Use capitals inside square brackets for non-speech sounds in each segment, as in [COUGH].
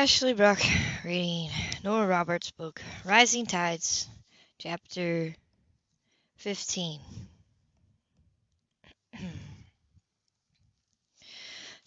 Ashley Brock [SIGHS] reading Nora Roberts' book, Rising Tides, Chapter 15.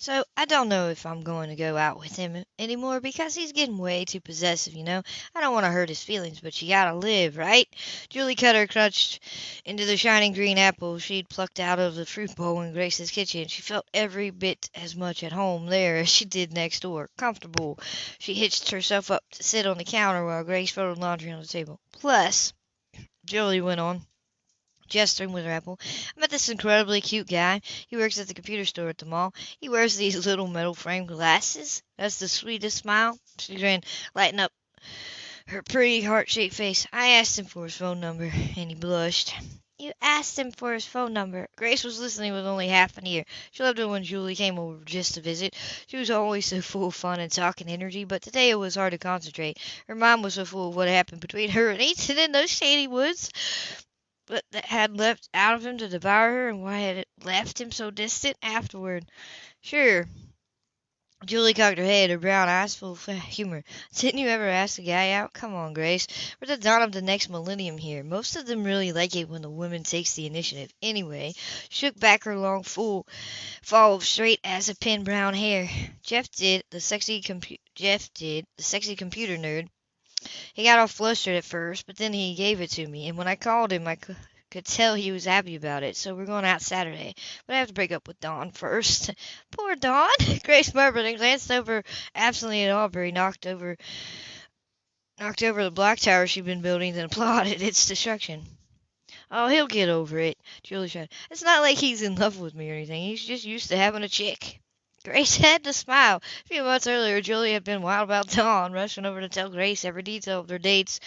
So, I don't know if I'm going to go out with him anymore because he's getting way too possessive, you know? I don't want to hurt his feelings, but you gotta live, right? Julie Cutter crouched into the shining green apple she'd plucked out of the fruit bowl in Grace's kitchen. She felt every bit as much at home there as she did next door. Comfortable. She hitched herself up to sit on the counter while Grace folded laundry on the table. Plus, Julie went on gesturing with her apple. I met this incredibly cute guy. He works at the computer store at the mall. He wears these [LAUGHS] little metal framed glasses. That's the sweetest smile. She grinned, lighting up her pretty heart-shaped face. I asked him for his phone number, and he blushed. You asked him for his phone number. Grace was listening with only half an ear. She loved it when Julie came over just to visit. She was always so full of fun and talk and energy, but today it was hard to concentrate. Her mind was so full of what happened between her and Ethan in those shady woods but that had leapt out of him to devour her, and why had it left him so distant afterward? Sure. Julie cocked her head, her brown eyes full of [LAUGHS] humor. Didn't you ever ask a guy out? Come on, Grace. We're the dawn of the next millennium here. Most of them really like it when the woman takes the initiative. Anyway, shook back her long, full fall of straight as a pin brown hair. Jeff did, the sexy compu- Jeff did, the sexy computer nerd. He got all flustered at first, but then he gave it to me, and when I called him I could tell he was happy about it. So we're going out Saturday. But I have to break up with Dawn first. [LAUGHS] Poor Dawn! [LAUGHS] Grace murmured and glanced over absently at Aubrey, knocked over knocked over the block tower she'd been building, then [LAUGHS] applauded its destruction. Oh, he'll get over it, Julie said. It's not like he's in love with me or anything. He's just used to having a chick. Grace [LAUGHS] had to smile. A few months earlier, Julie had been wild about Dawn, rushing over to tell Grace every detail of their dates,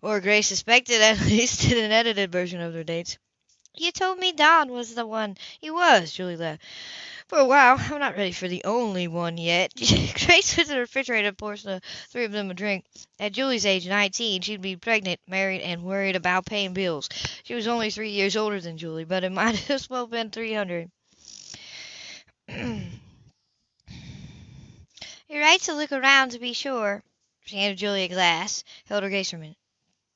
or Grace suspected at [LAUGHS] least in an edited version of their dates. You told me Dawn was the one. He was, Julie laughed. For a while. I'm not ready for the only one yet. [LAUGHS] Grace went to the refrigerator and the three of them a drink. At Julie's age, 19, she'd be pregnant, married, and worried about paying bills. She was only three years older than Julie, but it might as well have been 300. [CLEARS THROAT] You're right to look around to be sure. She handed Julie a glass, held her gaze for a minute.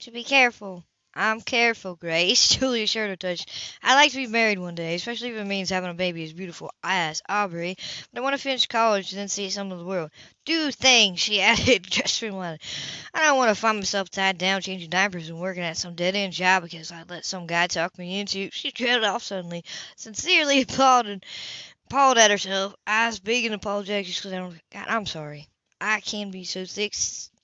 To be careful. I'm careful, Grace. Julie assured her touch. I'd like to be married one day, especially if it means having a baby as beautiful as Aubrey. But I want to finish college and then see some of the world. Do things, she [LAUGHS] added, gesturing wildly. I don't want to find myself tied down changing diapers and working at some dead-end job because I let some guy talk me into. She trailed off suddenly, sincerely [LAUGHS] applauded appalled at herself, I eyes big and apologetic. She said, God, I'm sorry. I can be so thick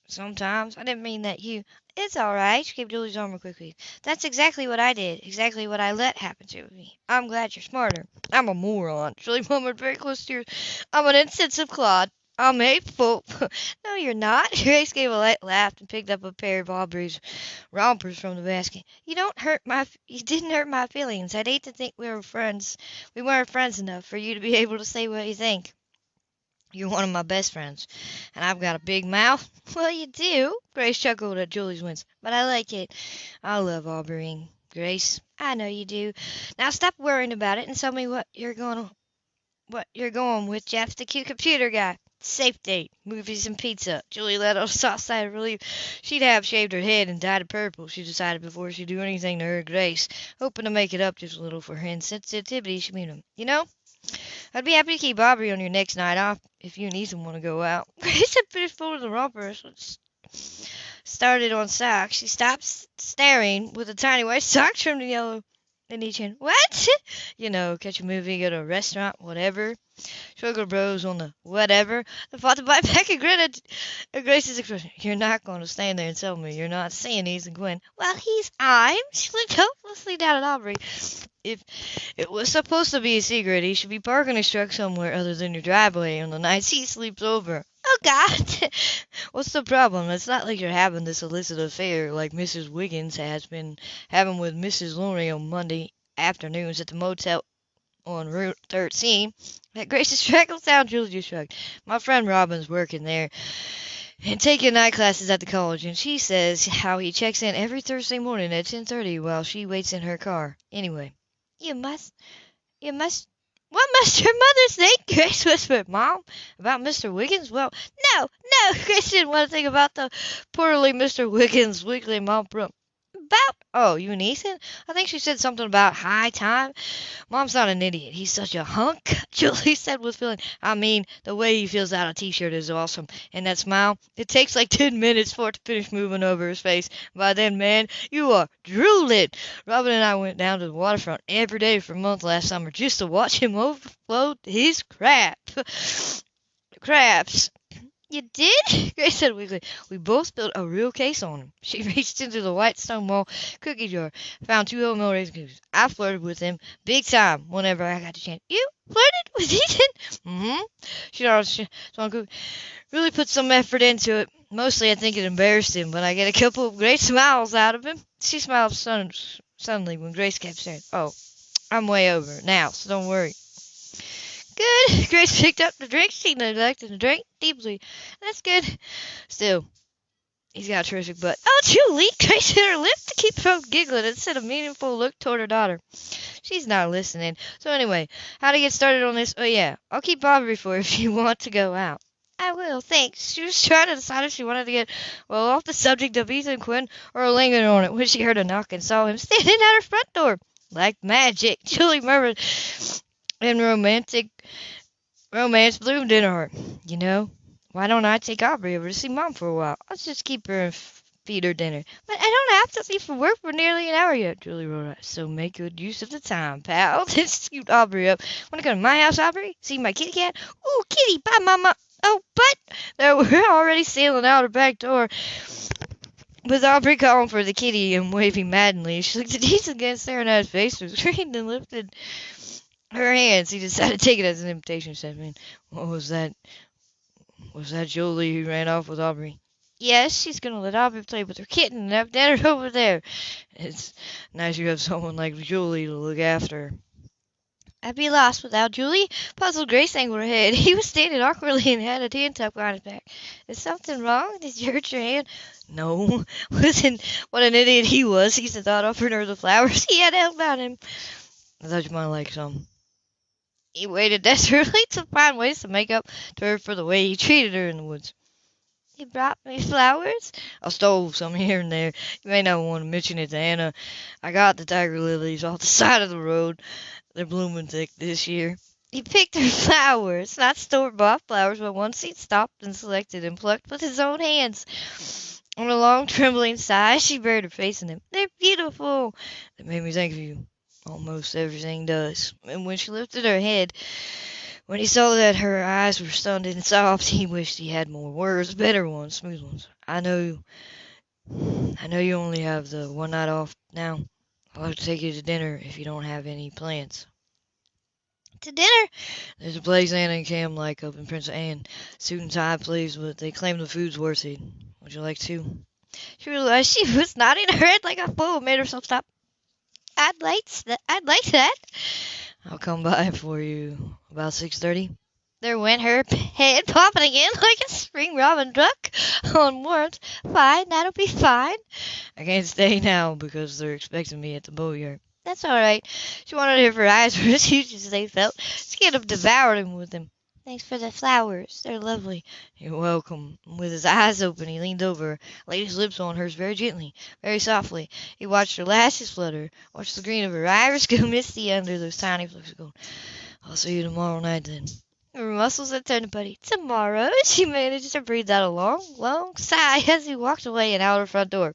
sometimes. I didn't mean that you. It's all right. She gave Julie's arm a quick squeeze. That's exactly what I did. Exactly what I let happen to me. I'm glad you're smarter. I'm a moron. [LAUGHS] Julie murmured very close to her. I'm an insensitive clod. I'm hateful. [LAUGHS] no, you're not. [LAUGHS] Grace gave a light laugh and picked up a pair of Aubrey's rompers from the basket. You don't hurt my. You didn't hurt my feelings. I'd hate to think we were friends. We weren't friends enough for you to be [LAUGHS] able to say what you think. You're one of my best friends, and I've got a big mouth. Well, you do. Grace chuckled at Julie's wins, but I like it. I love Aubrey. Grace, I know you do. Now stop worrying about it and tell me what you're going what you're going with Jeff, the cute computer guy. Safe date, movies and pizza. Julie let [LAUGHS] out a soft sigh of relief. She'd have shaved her head and dyed it purple, she decided before she'd do anything to her Grace, hoping to make it up just a little for her insensitivity. She mean You know, I'd be happy to keep Aubrey on your next night off if you and Ethan want to go out. [LAUGHS] Grace had finished folding the rompers. Started on socks. She stopped staring with a tiny white [LAUGHS] sock trimmed in yellow in each hand. What? you know, catch a movie, go to a restaurant, whatever. Sugar Bros on the whatever. The father bite back and grin at Grace's expression. You're not going to stand there and tell me you're not seeing Ethan Gwen. Well, he's I'm. She looked hopelessly down at Aubrey. If it was supposed to be a secret, he should be parking his truck somewhere other than your driveway on the nights he sleeps over. Oh, God! [LAUGHS] What's the problem? It's not like you're having this illicit affair like Mrs. Wiggins has been having with Mrs. Lonery on Monday afternoons at the motel on Route 13. At Freckles Town, Julia shrugged. My friend Robin's working there and taking night classes at the college, and she says how he checks in every Thursday morning at 10.30 while she waits in her car. Anyway, you must, you must, What must your mother think? [LAUGHS] Grace whispered. Mom, about Mr. Wiggins? Well, no, no. [LAUGHS] Grace didn't want to think about the poorly Mr. Wiggins' weekly mom room. About, oh, you and Ethan? I think she said something about high time. Mom's not an idiot. He's such a hunk, [LAUGHS] Julie said with feeling. I mean, the way he feels out a t-shirt is awesome. And that smile, it takes like [LAUGHS] 10 minutes for it to finish moving over his face. By then, man, you are drooling. Robin and I went down to the waterfront every day for a month last summer just to watch him overflow his crap. [LAUGHS] Craps. You did? [LAUGHS] Grace said weakly. We both built a real case on him. She [LAUGHS] reached into the white stone wall cookie jar, found two oatmeal raisin cookies. I flirted with him big time whenever I got the chance. You flirted [LAUGHS] with Ethan? Mm-hmm. She always really put some effort into it. Mostly I think it embarrassed him, but I get a couple of great smiles out of him. She smiled suddenly when Grace kept saying, Oh, I'm way over now, so don't worry. [LAUGHS] Grace picked up the drink. She neglected to drink deeply. That's good. Still, he's got a terrific butt. Oh, Julie! Grace hit her lip to keep from giggling and sent a meaningful look toward her daughter. She's not listening. So anyway, how to get started on this? Oh yeah, I'll keep Aubrey for if you [LAUGHS] want to go out. I will, thanks. She was trying to decide if she wanted to get, well, off the subject of Ethan Quinn or linger on it when she heard a knock and saw him standing at her front door. Like magic, [LAUGHS] Julie murmured in romantic romance bloomed in her. You know, why don't I take Aubrey over to see Mom for a while? I'll just keep her and feed her dinner. But I don't have to leave for work for nearly an hour yet, Julie wrote out. So make good use of the time, pal. [LAUGHS] Then scooped Aubrey up. Wanna go to my house, Aubrey? See my kitty cat? Ooh, kitty, bye, Mama. Oh, but they [LAUGHS] were already sailing out her back door. With Aubrey calling for the kitty and waving madly, she looked at Ethan again, staring at his face was [LAUGHS] green and lifted her hands. He decided to take it as an invitation. Said, "Man, what was that? Was that Jolie who ran off with Aubrey?" Yes, she's gonna let Aubrey play with her kitten and have dinner [LAUGHS] over there. It's nice you have someone like Julie to look after. I'd be lost without Julie. Puzzled Grace angled her head. He was standing awkwardly and had a hand tucked behind his back. Is something wrong? Did you hurt your hand? No. [LAUGHS] Listen, what an idiot he was. He thought offered her the flowers [LAUGHS] he had held out him. I thought you might like some. He waited [LAUGHS] desperately to find ways to make up to her for the way he treated her in the woods. He brought me flowers? I stole some here and there. You may not want to mention it to Anna. I got the tiger lilies off the [LAUGHS] side of the road. They're blooming thick this year. He picked her [LAUGHS] flowers, not store-bought flowers, but ones he'd stopped and selected and plucked with his own hands. On a long, trembling sigh, she buried her face in them. They're beautiful. That made me think of you. Almost everything does. And when she lifted her head, when he saw that her eyes were stunned and soft, he wished he had more words, better ones, smooth ones. I know, I know you only have the one night off now. I'll have to take you to dinner if you don't have any plans. To dinner? There's a place Anna and Cam like up in Prince Anne. Suit and tie please, but they claim the food's worth it. Would you like to? She realized she was nodding her head like a fool made herself stop. I'd like that. I'd like that. I'll come by for you about six thirty. There went her head popping again [LAUGHS] like a spring robin duck on warmth. Fine, that'll be fine. I can't stay now because they're expecting me at the boatyard. That's all right. She wanted if her eyes were as huge as they felt. She could have devoured him with them. Thanks for the flowers. They're lovely. You're welcome. With his eyes open, he leaned over, laid his lips on hers very gently, very softly. He watched her lashes flutter, watched the green of her iris [LAUGHS] go misty under those tiny flecks of gold. I'll see you tomorrow night then. Her muscles had turned putty. Tomorrow, [LAUGHS] she managed to breathe out a long, long sigh as he walked away and out her front door.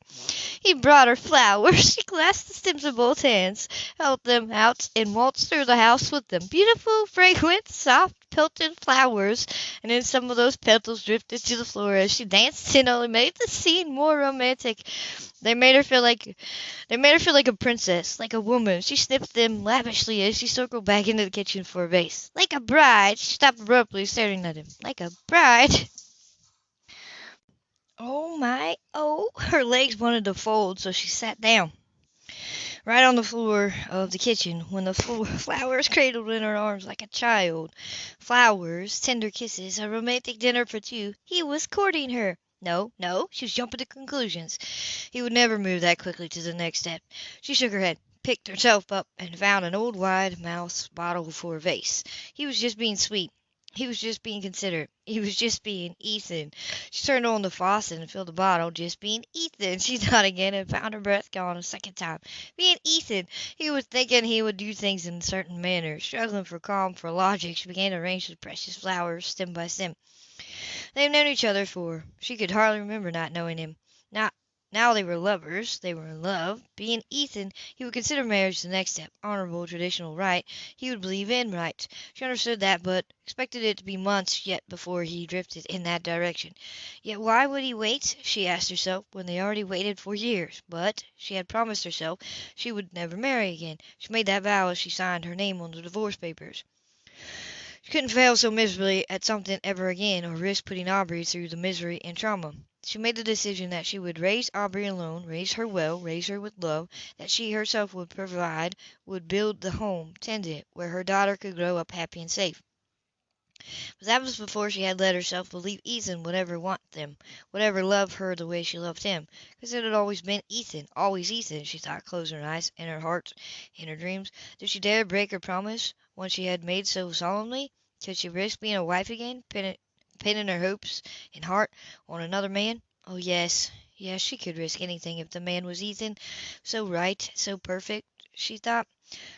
He brought her flowers. [LAUGHS] She clasped the stems in both hands, held them out, and waltzed through the house with them. Beautiful, fragrant, soft, pelted flowers, and then some of those petals drifted to the floor as she danced You and only made the scene more romantic. They made her feel like they made her feel like a princess, like a woman. She sniffed them lavishly as she circled back into the kitchen for a vase. Like a bride. She stopped abruptly, staring at him. Like a bride. Oh my, oh. Her legs wanted to fold, so she sat down. Right on the floor of the kitchen, when the [LAUGHS] floor, flowers cradled in her arms like a child. Flowers, tender kisses, a romantic dinner for two. He was courting her. No, no, she was jumping to conclusions. He would never move that quickly to the next step. She shook her head. picked herself up and found an old wide mouthed bottle for a vase. He was just being sweet. He was just being considerate. He was just being Ethan. She turned on the faucet and filled the bottle, just being Ethan. [LAUGHS] She thought again and found her breath gone a second time. Being Ethan, he was thinking he would do things in a certain manner. Struggling for calm, for logic, she began to arrange the precious flowers stem by stem. They had known each other for she could hardly remember not knowing him. Now now they were lovers, they were in love. Being Ethan, he would consider marriage the next step, honorable, traditional, right. He would believe in right. She understood that, but expected it to be months yet before he drifted in that direction. Yet why would he wait, she asked herself, when they already waited for years? But she had promised herself she would never marry again. She made that vow as she signed her name on the divorce papers. She couldn't fail so miserably at something ever again, or risk putting Aubrey through the misery and trauma. She made the decision that she would raise Aubrey alone, raise her well, raise her with love, that she herself would provide, would build the home, tend it, where her daughter could grow up happy and safe. But that was before she had let herself believe Ethan would ever want them, would ever love her the way she loved him. Because it had always been Ethan, always Ethan, she thought, closing her eyes, in her heart, in her dreams. Did she dare break her promise, one she had made so solemnly? Could she risk being a wife again, pinning her hopes and heart on another man? Oh, yes, yes, she could risk anything if the man was Ethan. So right, so perfect, she thought,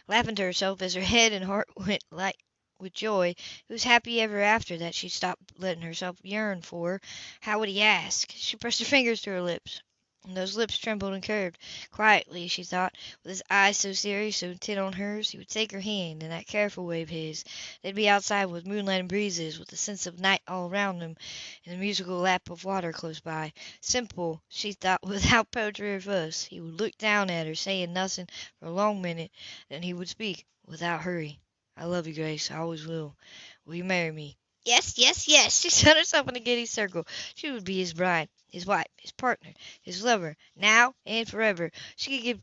laughing to herself as her head and heart [LAUGHS] went light with joy. It was happy ever after that she stopped letting herself yearn for. How would he ask? She pressed her fingers to her lips and those lips trembled and curved. Quietly, she thought, with his eyes so serious, so intent on hers, he would take her hand in that careful way of his. They'd be outside with moonlight and breezes, with the sense of night all around them, and the musical lap of water close by. Simple, she thought, [LAUGHS] without poetry or fuss. He would look down at her, saying nothing for a long minute, then he would speak, without hurry. I love you, Grace. I always will. Will you marry me? Yes, yes, yes. [LAUGHS] She set herself in a giddy circle. She would be his bride his wife, his partner, his lover, now and forever. She could give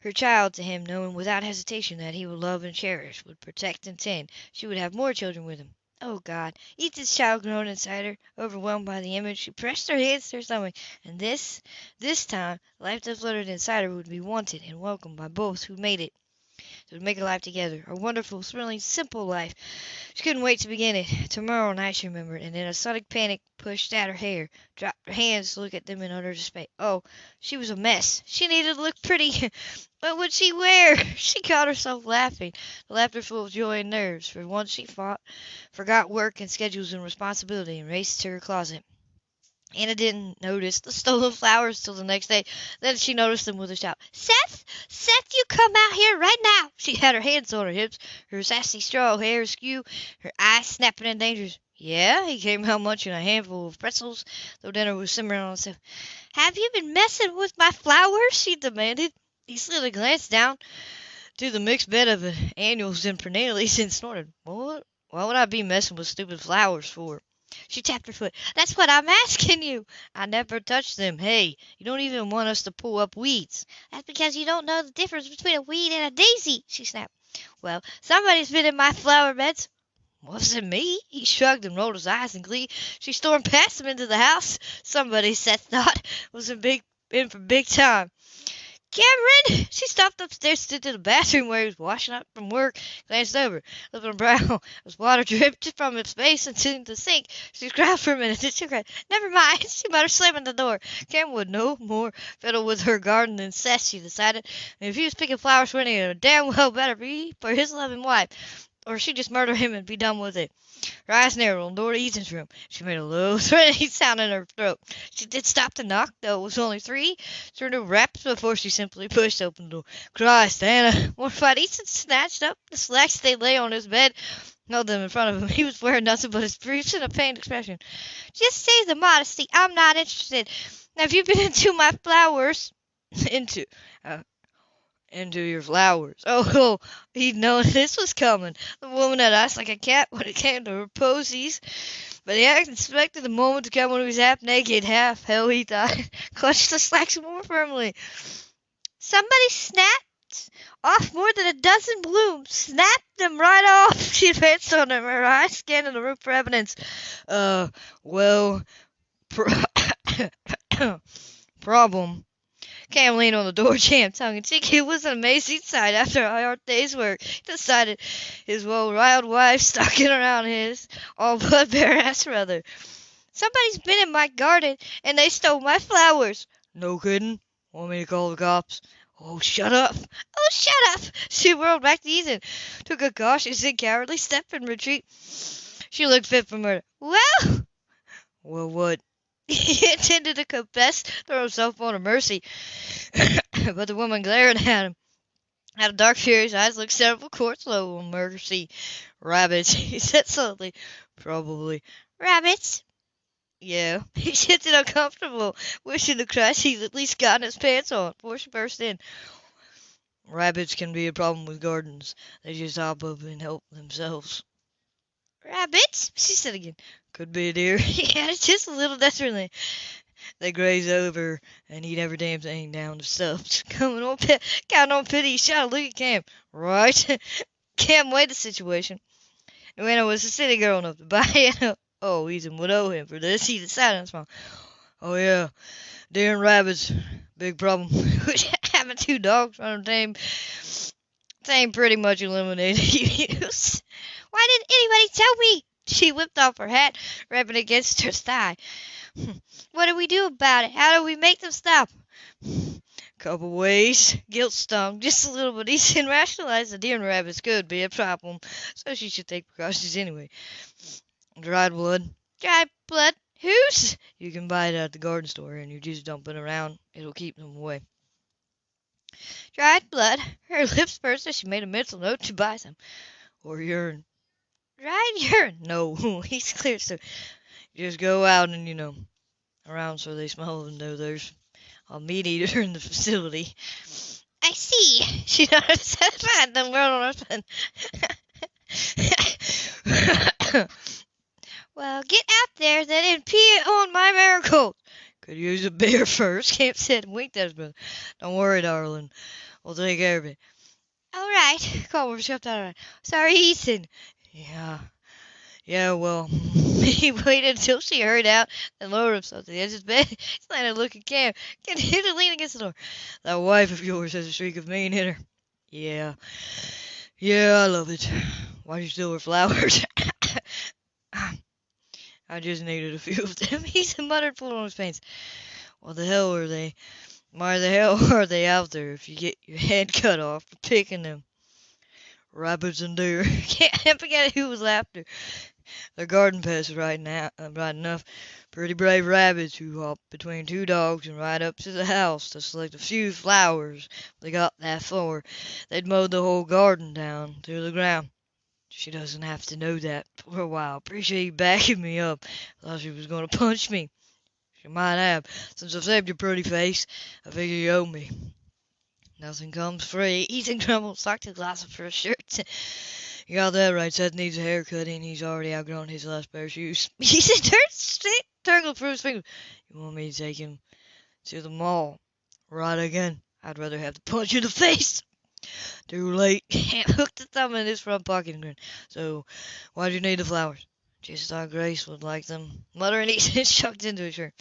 her child to him, knowing without hesitation that he would love and cherish, would protect and tend. She would have more children with him. Oh God! Ethan's child groaned inside her, overwhelmed by the image. She pressed her hands to her stomach, and this, this time, life that fluttered inside her would be wanted and welcomed by both who made it. Would make a life together, a wonderful, thrilling, simple life. She couldn't wait to begin it. Tomorrow night, she remembered, and in a sudden panic pushed at her hair, dropped her hands to look at them in utter despair. Oh, she was a mess. She needed to look pretty. [LAUGHS] what would she wear? [LAUGHS] She caught herself laughing, the laughter full of joy and nerves. For once she fought, forgot work and schedules and responsibility, and raced to her closet. Anna didn't notice the stolen flowers till the next day. Then she noticed them with a shout. Seth! Seth, you come out here right now! She had her hands on her hips, her sassy straw hair askew, her eyes snapping in danger. Yeah, he came out munching a handful of pretzels, though dinner was simmering on himself. Have you been messing with my flowers? she demanded. He slid a glance down to the mixed bed of annuals and perennials and snorted. What? Why would I be messing with stupid flowers for? She tapped her foot. That's what I'm [LAUGHS] asking you. I never touched them. Hey, you don't even want us to pull up weeds. That's because you don't know the difference between a weed and a daisy, she snapped. Well, somebody's been in my flower beds. Was it me? He shrugged and rolled his eyes in glee. She stormed past him into the house. Somebody, Seth [LAUGHS] thought, was in big in for big time. Cameron! [LAUGHS] She stopped upstairs, to the bathroom where he was washing up from work, glanced over. Looking brown as water dripped [LAUGHS] from his face into the sink. She cried for a minute, then her head. Never mind, [LAUGHS] she muttered, slamming the door. Cameron would no more fiddle with her garden than Seth, she decided. And if he was picking flowers for any, damn well better be for his loving wife or she'd just murder him and be done with it. Her eyes narrowed on the door to Ethan's room. She made a low, [LAUGHS] threatening sound in her throat. She did stop to knock, though it was only three sort of raps before she simply pushed open the door. Christ, Anna! Mortified, Ethan snatched up the slacks they lay on his bed, held them in front of him. [LAUGHS] He was wearing nothing but his briefs and a pained expression. Just save the modesty. I'm not interested. Now, have you been [LAUGHS] into my flowers? into, uh, into your flowers. [LAUGHS] Oh, he'd known this was coming. The woman had asked like a cat when it came to her posies. But he hadn't expected the moment to come when he was half naked, half hell, he thought, [LAUGHS] clutched the slacks more firmly. Somebody snapped off more than a dozen blooms, snapped them right off. [LAUGHS] She advanced on him, her eyes scanning the room for evidence. Uh, well, pro- [COUGHS] [COUGHS] problem. Cam leaned on the door jamb, tongue in cheek. It was an amazing sight after a hard day's work. He decided his well-riled wife stalking around his all but bare ass brother. Somebody's been in my garden and they stole my flowers. No kidding? Want me to call the cops? Oh, shut up. Oh, shut up. She whirled back to Ethan, took a cautious and cowardly step in retreat. She looked fit for murder. Well, well, what? [LAUGHS] He intended to confess, throw himself on her mercy, [COUGHS] but the woman glared at him. Out of dark, furious eyes looked several courts low on mercy. Rabbits, [LAUGHS] he said slowly. Probably. Rabbits? Yeah. [LAUGHS] He shifted uncomfortable, wishing to crash he'd at least gotten his pants on before she burst in. Rabbits can be a problem with gardens. They just hop up and help themselves. Rabbits? She said again. Could be a deer. [LAUGHS] added just a little desperately. They graze over and eat every damn thing down to stuff. [LAUGHS] Coming on, pit, counting on pity, he shot a look at Cam. Right? [LAUGHS] Cam weighed the situation. Joanna was a city girl enough to buy it. Oh, Ethan would owe him for this. He decided on smile. Oh yeah, deer and rabbits, big problem. Having two dogs on a tame, tame pretty much eliminated use. Why didn't anybody tell me? [LAUGHS] She whipped off her hat, rubbing against her thigh. [LAUGHS] What do we do about it? How do we make them stop? [SIGHS] Couple ways. Guilt stung just a little, but Ethan rationalized that deer and rabbits could be a problem, so she should take precautions anyway. Dried blood. Dried blood? Whose? You can buy it at the garden store, and you just dump it around. It'll keep them away. Dried blood. Her [LAUGHS] lips pursed as she made a mental note to buy some. Or urine. Dried urine? [LAUGHS] No, [LAUGHS] he's clear so. Just go out and, you know, around so they smell and know there's a meat eater [LAUGHS] in the facility. I see. She nodded satisfied, on her son. well, get out there then and pee on my marigold. Could use a beer first, Cam said and winked at his. Don't worry, darling. We'll take care of it. All right, Culver shoved out. Sorry, Ethan. Yeah. Yeah, well, [LAUGHS] he waited until she hurried out and lowered himself to the edge of his bed. [LAUGHS] He's letting her look at Cam. Continued lean against the door. That wife of yours has a streak of mean in her. Yeah. Yeah, I love it. Why'd you steal her flowers? [LAUGHS] I just needed a few of them. He's muttered, pulling on his pants. What the hell are they? Why the hell are they out there if you get your head cut off for picking them? Rabbits and deer. [LAUGHS] Can't forget who was after. They're garden pests right now, uh, right enough. Pretty brave rabbits who hop between two dogs and ride up to the house to select a few flowers. They got that far. They'd mowed the whole garden down to the ground. She doesn't have to know that for a while. Appreciate you backing me up. Thought she was going to punch me. She might have. Since I've saved your pretty face, I figure you owe me. Nothing comes free. Ethan grumbled, socked his glass of a shirt. [LAUGHS] You got that right. Seth needs a haircut, and he's already outgrown his last pair of shoes. [LAUGHS] He said, turn tangled through his fingers. You want me to take him to the mall? Right again. I'd rather have to punch you in the face. Too late. [LAUGHS] Cam hooked the thumb in his front pocket and grinned. So, why do you need the flowers? Just thought Grace would like them. Muttering, [LAUGHS] he chucked into his shirt.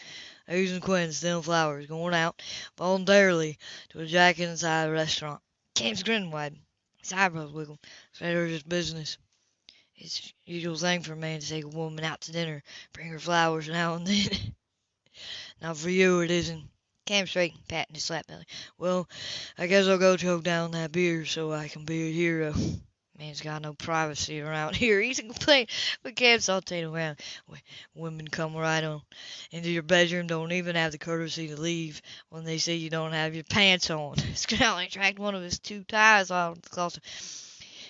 Using Quinn stealing flowers, going out voluntarily to a Jack inside a restaurant. Cam's grin widened. His eyebrows wiggled. Said her just business. It's usual thing for a man to take a woman out to dinner, bring her flowers now and then. [LAUGHS] Not for you, it isn't. Cam straightened, patting his flat belly. Well, I guess I'll go choke down that beer so I can be a hero. Man's got no privacy around [LAUGHS] here. He's a complaint, but Cam saltated around. Women come right on into your bedroom, don't even have the courtesy to leave when they see you don't have your pants on. [LAUGHS] Scowling [LAUGHS] tracked one of his two ties out of the closet.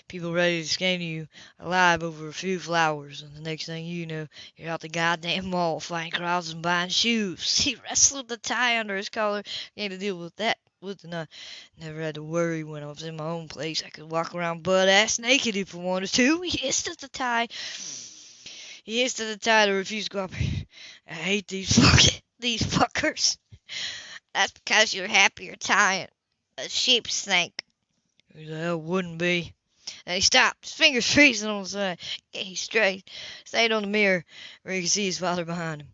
People ready to skin you alive over a few flowers, and the next thing you know, you're out the goddamn mall fighting crowds and buying shoes. He wrestled the tie under his collar, began to deal with that with the knife. Never had to worry when I was in my own place. I could walk around butt ass naked if I wanted to. He hissed at the tie. He hissed at the tie to refuse to up. I hate these fucking [LAUGHS] these fuckers. That's because you're happier tying a sheep's snake. Who the hell wouldn't be? Then he stopped, his fingers freezing on the side. He straight, stayed on the mirror where he could see his father behind him.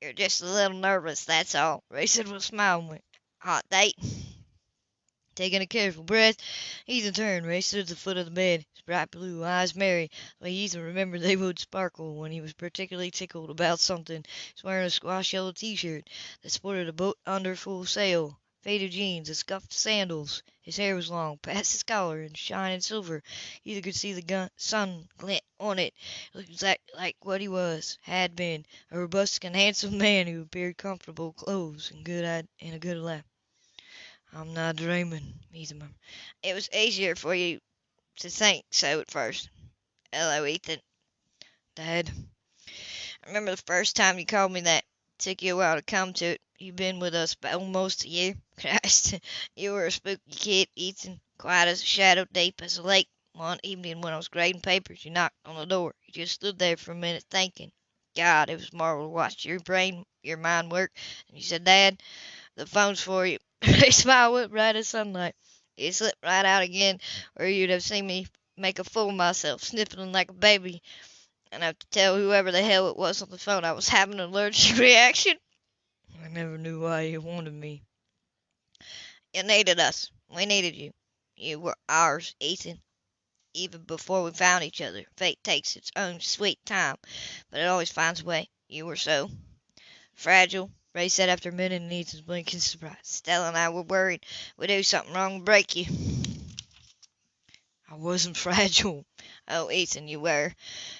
You're just a little nervous, that's all. Ray said with a smile. and went, hot date. Taking a careful breath, Ethan turned, stood at the foot of the bed, his bright blue eyes merry, the Ethan remembered they would sparkle when he was particularly tickled about something. He was wearing a squash yellow T-shirt that sported a boat under full sail, faded jeans, and scuffed sandals. His hair was long, past his collar, and shining silver. Ethan could see the gun, sun glint on it. He looked exactly like what he was, had been, a robust and handsome man who appeared comfortable clothes and good and a good laugh. I'm not dreaming, Ethan murmured. It was easier for you to think so at first. Hello, Ethan. Dad. I remember the first time you called me that. It took you a while to come to it. You've been with us almost a year. [LAUGHS] Christ, you were a spooky kid, Ethan, quiet as a shadow, deep as a lake. One evening when I was grading papers, you knocked on the door. You just stood there for a minute thinking. God, it was marvelous to watch your brain, your mind work. And you said, Dad, the phone's for you. His smile went bright as sunlight. It slipped right out again, or you'd have seen me make a fool of myself, sniffling like a baby, and have to tell whoever the hell it was on the phone I was having an allergic [LAUGHS] reaction. I never knew why you wanted me. You needed us. We needed you. You were ours, Ethan. Even before we found each other. Fate takes its own sweet time, but it always finds a way. You were so fragile, Ray said after a minute in Ethan's blinking surprise. Stella and I were worried we'd do something wrong and break you. I wasn't [LAUGHS] fragile. Oh, Ethan, you were.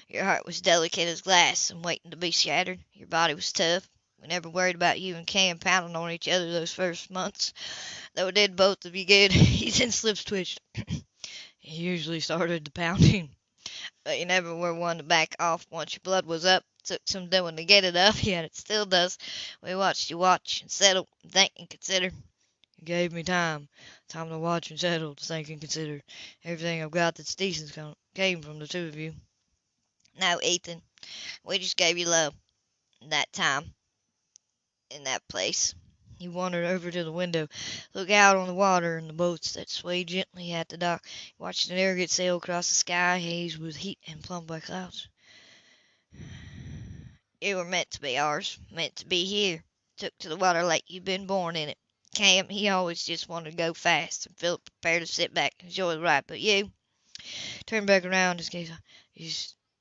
Your heart was delicate as glass and waiting to be shattered. Your body was tough. We never worried about you and Cam pounding on each other those first months, though it did both of you good. [LAUGHS] Ethan's lips twitched. [CLEARS THROAT] he usually started the pounding, but you never were one to back off once your blood was up. Took some doing to get it up, [LAUGHS] yet it still does. We watched you watch and settle, and think and consider. You gave me time, time to watch and settle, to think and consider. Everything I've got that's decent came from the two of you. No, Ethan, we just gave you love. That time, in that place. He wandered over to the window, looked out on the water and the boats that swayed gently at the dock. He watched an airgate sail across the sky haze with heat and plumbed by clouds. You were meant to be ours, meant to be here. Took to the water like you'd been born in it. Cam, he always just wanted to go fast, and Philip prepared to sit back and enjoy the ride. But you turned back around, his gaze you,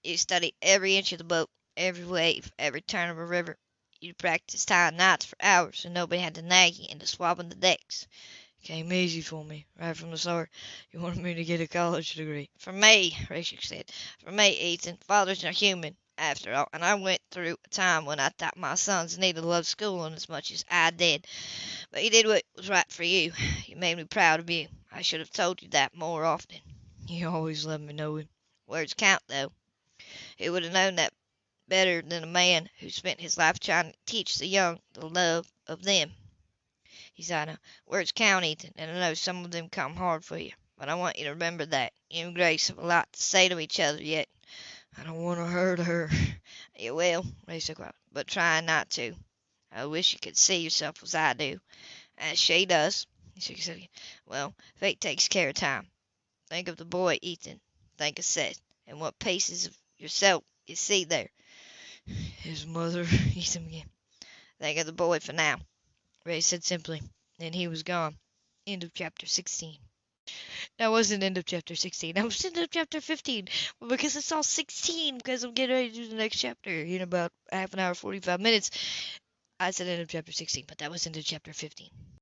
you studied every inch of the boat, every wave, every turn of a river. You practiced tying knots for hours, and nobody had to nag you into swabbing the decks. It came easy for me, right from the start. You wanted me to get a college degree. For me, Rachel said. For me, Ethan, fathers are human after all, and I went through a time when I thought my sons needed to love schooling as much as I did. But you did what was right for you. You made me proud of you. I should have told you that more often. You always let me know it. Words count, though. Who would have known that better than a man who spent his life trying to teach the young the love of them? He sighed. Words count, Ethan, and I know some of them come hard for you. But I want you to remember that. You and Grace have a lot to say to each other yet. I don't want to hurt her. You will, Ray said quietly, but try not to. I wish you could see yourself as I do, as she does. He shook his head. Well, fate takes care of time. Think of the boy, Ethan. Think of Seth, and what pieces of yourself you see there. [SIGHS] His mother, [LAUGHS] Ethan began. Think of the boy for now, Ray said simply. Then he was gone. End of chapter 16. That wasn't end of chapter 16. [LAUGHS] That was end of chapter 15. because it's all 16 because I'm getting ready to do the next chapter in about half an hour, 45 minutes. I said end of chapter 16, but that was of chapter 15.